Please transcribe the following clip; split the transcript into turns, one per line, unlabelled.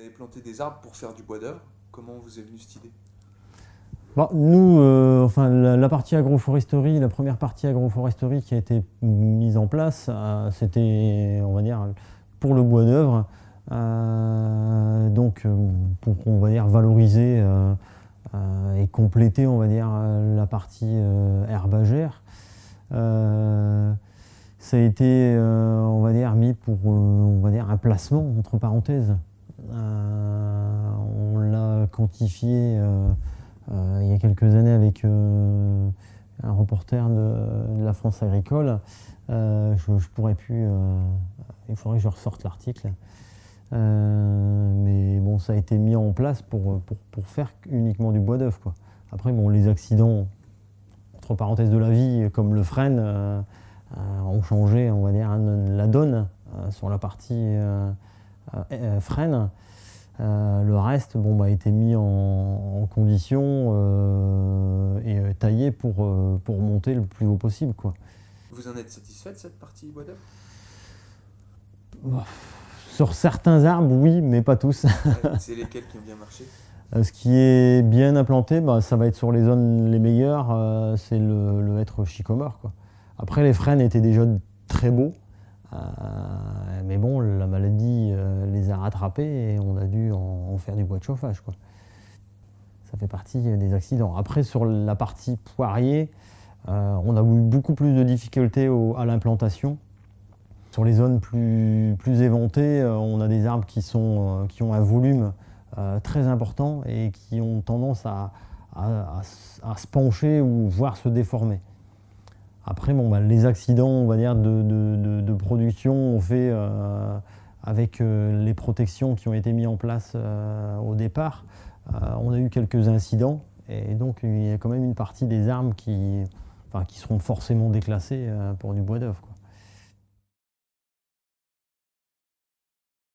avez planté des arbres pour faire du bois d'œuvre. Comment vous est venue cette idée?
Bon, nous, euh, enfin, la, partie agroforesterie, la première partie agroforesterie qui a été mise en place, euh, c'était, on va dire, pour le bois d'œuvre. Euh, donc, pour, on va dire, valoriser et compléter, on va dire, la partie herbagère. Ça a été, on va dire, mis pour, on va dire, un placement, entre parenthèses. Euh, on l'a quantifié euh, euh, il y a quelques années avec un reporter de, la France agricole. Je, pourrais plus, il faudrait que je ressorte l'article. Mais bon, ça a été mis en place pour, faire uniquement du bois d'œuf. Après, bon, les accidents, entre parenthèses de la vie, comme le euh, ont changé, on va dire, la donne sur la partie euh, euh, euh, le reste bon, bah, a été mis en, en condition euh, et taillé pour, euh, pour monter le plus haut possible. Quoi.
Vous en êtes satisfait de cette partie bois d'œuvre
Sur certains arbres, oui, mais pas tous.
C'est lesquels qui ont bien marché?
Ce qui est bien implanté, bah, ça va être sur les zones les meilleures, c'est le, le hêtre chicomore. Quoi. Après, les frênes étaient déjà très beaux, mais bon, rattrapés et on a dû en, faire du bois de chauffage. Quoi. Ça fait partie des accidents. Après, sur la partie poirier, euh, on a eu beaucoup plus de difficultés à l'implantation. Sur les zones plus, plus éventées, euh, on a des arbres qui, sont, euh, qui ont un volume très important et qui ont tendance à, à- se pencher ou voire se déformer. Après, bon, bah, les accidents on va dire, de, de- production ont fait avec euh, les protections qui ont été mises en place euh, au départ. euh, on a eu quelques incidents et donc il y a quand même une partie des arbres qui, seront forcément déclassés euh, pour du bois d'œuvre.